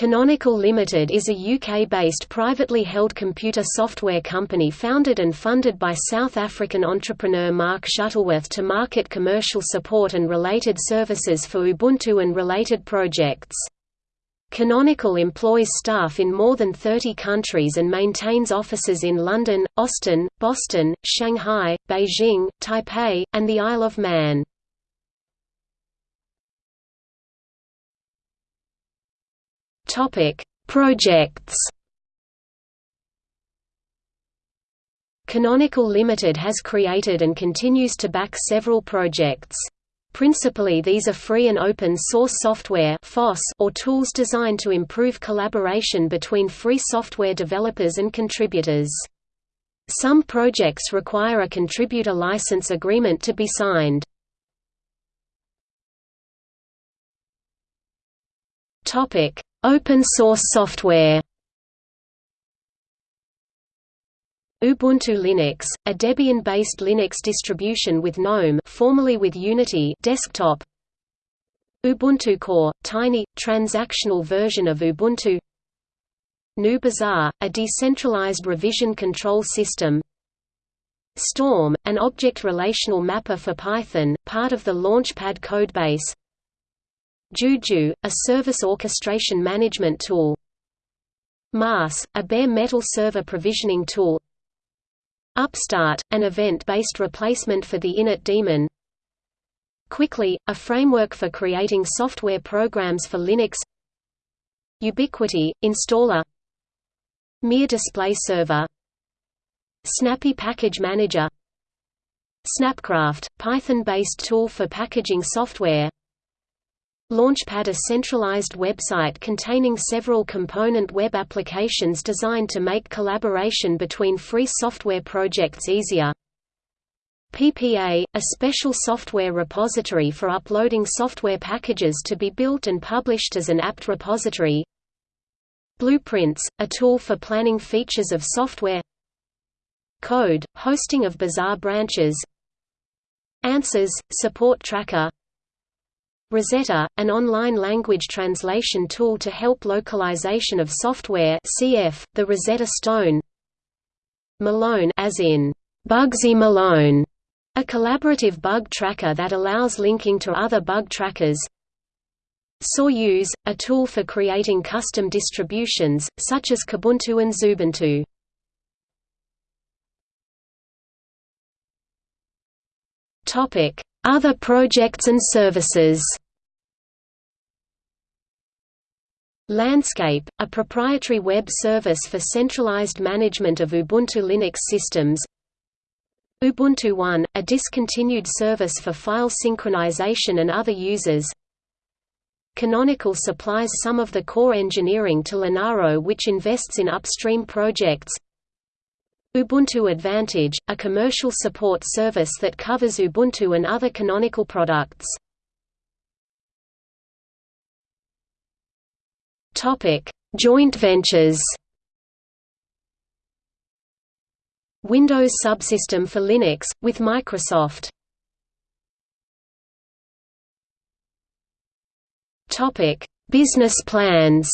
Canonical Limited is a UK-based privately held computer software company founded and funded by South African entrepreneur Mark Shuttleworth to market commercial support and related services for Ubuntu and related projects. Canonical employs staff in more than 30 countries and maintains offices in London, Austin, Boston, Shanghai, Beijing, Taipei, and the Isle of Man. Topic: Projects. Canonical Limited has created and continues to back several projects. Principally these are free and open source software or tools designed to improve collaboration between free software developers and contributors. Some projects require a contributor license agreement to be signed. Topic: Open source software. Ubuntu Linux, a Debian-based Linux distribution with GNOME formerly with Unity desktop. Ubuntu Core, tiny, transactional version of Ubuntu. GNU Bazaar, a decentralized revision control system. Storm, an object relational mapper for Python, part of the Launchpad codebase Juju, a service orchestration management tool. MAAS, a bare metal server provisioning tool. Upstart, an event-based replacement for the Init daemon. Quickly, a framework for creating software programs for Linux. Ubiquity, installer. Mir Display Server. Snappy Package Manager. Snapcraft, Python-based tool for packaging software Launchpad a centralized website containing several component web applications designed to make collaboration between free software projects easier. PPA, a special software repository for uploading software packages to be built and published as an apt repository. Blueprints, a tool for planning features of software Code, hosting of Bazaar branches Answers, support tracker Rosetta, an online language translation tool to help localization of software cf. the Rosetta Stone Malone as in Bugsy Malone, a collaborative bug tracker that allows linking to other bug trackers Soyuz, a tool for creating custom distributions, such as Kubuntu and Xubuntu. Other projects and services. Landscape, a proprietary web service for centralized management of Ubuntu Linux systems. Ubuntu One, a discontinued service for file synchronization and other users. Canonical supplies some of the core engineering to Linaro which invests in upstream projects Ubuntu Advantage, a commercial support service that covers Ubuntu and other Canonical products. Joint ventures. Windows subsystem for Linux, with Microsoft. Business plans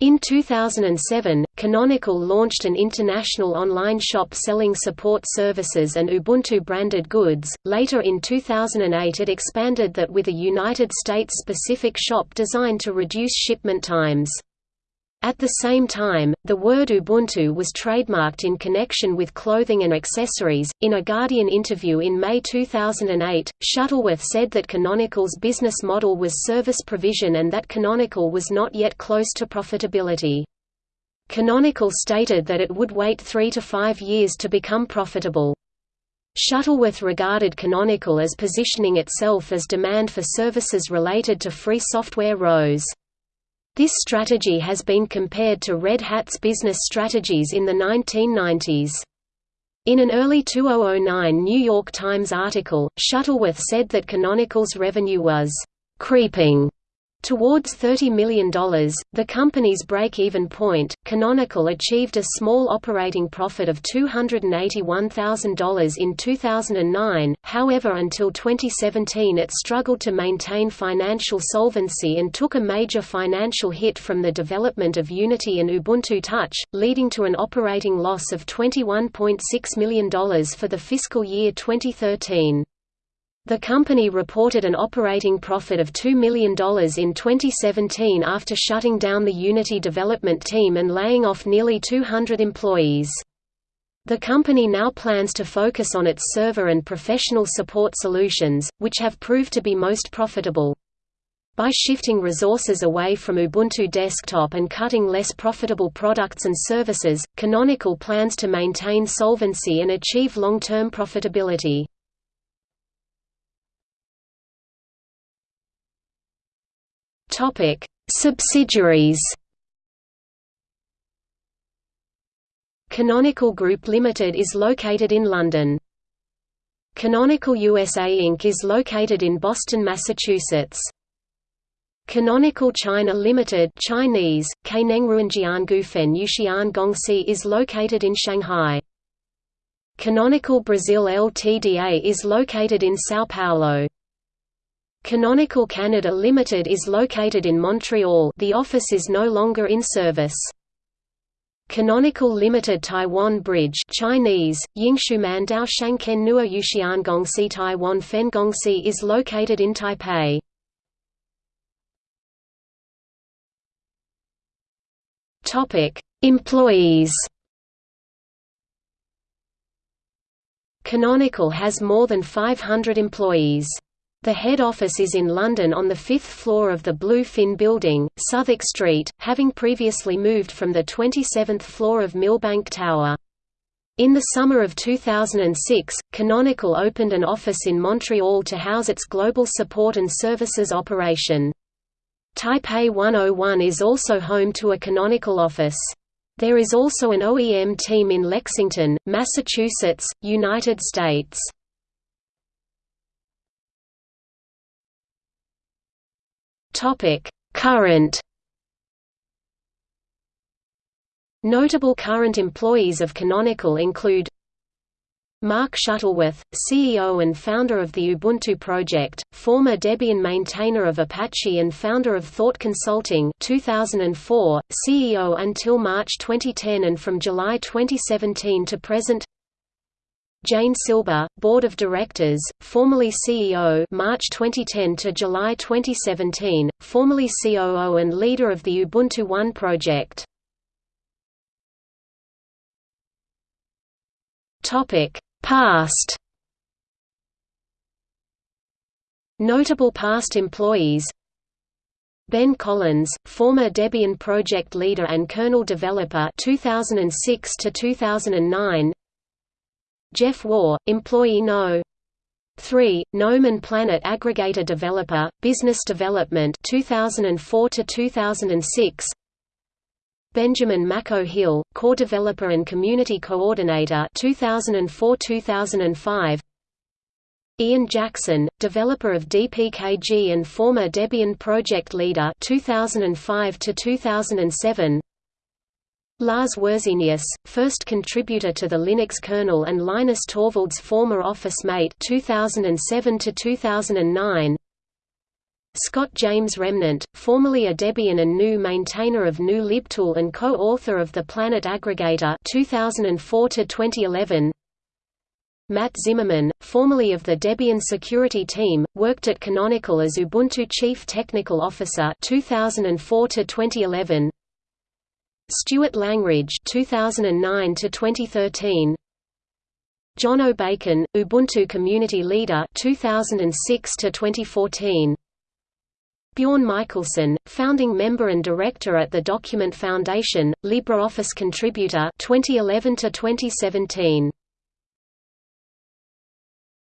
In 2007, Canonical launched an international online shop selling support services and Ubuntu-branded goods. Later in 2008 it expanded that with a United States-specific shop designed to reduce shipment times. At the same time, the word Ubuntu was trademarked in connection with clothing and accessories. In a Guardian interview in May 2008, Shuttleworth said that Canonical's business model was service provision and that Canonical was not yet close to profitability. Canonical stated that it would wait three to five years to become profitable. Shuttleworth regarded Canonical as positioning itself as demand for services related to free software rose. This strategy has been compared to Red Hat's business strategies in the 1990s. In an early 2009 New York Times article, Shuttleworth said that Canonical's revenue was «creeping» Towards $30 million, the company's break-even point, Canonical achieved a small operating profit of $281,000 in 2009, however until 2017 it struggled to maintain financial solvency and took a major financial hit from the development of Unity and Ubuntu Touch, leading to an operating loss of $21.6 million for the fiscal year 2013. The company reported an operating profit of $2 million in 2017 after shutting down the Unity development team and laying off nearly 200 employees. The company now plans to focus on its server and professional support solutions, which have proved to be most profitable. By shifting resources away from Ubuntu Desktop and cutting less profitable products and services, Canonical plans to maintain solvency and achieve long-term profitability. Topic: Subsidiaries. Canonical Group Limited is located in London. Canonical USA Inc. is located in Boston, Massachusetts. Canonical China Limited Chinese, Gufen Yushian Gongxi is located in Shanghai. Canonical Brazil Ltda is located in São Paulo. Canonical Canada Limited is located in Montreal the office is no longer in service. Canonical Limited Taiwan Bridge Chinese, Yingshuman Dao Gongxi Taiwan Fen Gongxi is located in Taipei. Employees Canonical has more than 500 employees. The head office is in London on the fifth floor of the Blue Fin Building, Southwark Street, having previously moved from the 27th floor of Millbank Tower. In the summer of 2006, Canonical opened an office in Montreal to house its global support and services operation. Taipei 101 is also home to a Canonical office. There is also an OEM team in Lexington, Massachusetts, United States. Topic: Current Notable current employees of Canonical include Mark Shuttleworth, CEO and founder of the Ubuntu project, former Debian maintainer of Apache and founder of Thawte Consulting 2004, CEO until March 2010 and from July 2017 to present Jane Silber, Board of Directors, formerly CEO March 2010 to July 2017, formerly COO and leader of the Ubuntu One project. Topic: Past Notable past employees Ben Collins, former Debian project leader and kernel developer 2006 to 2009 Jeff Waugh, employee No. 3, GNOME Planet aggregator developer, business development 2004 to 2006. Benjamin Mako Hill, core developer and community coordinator 2004-2005. Ian Jackson, developer of DPKG and former Debian project leader 2005 to 2007. Lars Wirzenius, first contributor to the Linux kernel and Linus Torvalds former office mate 2007 to 2009. Scott James Remnant, formerly a Debian and GNU maintainer of GNU libtool and co-author of the Planet Aggregator 2004 to 2011. Matt Zimmerman, formerly of the Debian security team, worked at Canonical as Ubuntu Chief Technical Officer 2004 to 2011. Stuart Langridge 2009 to 2013 Jono Bacon Ubuntu Community Leader 2006 to 2014 Bjorn Michaelsen founding member and director at the Document Foundation LibreOffice contributor 2011 to 2017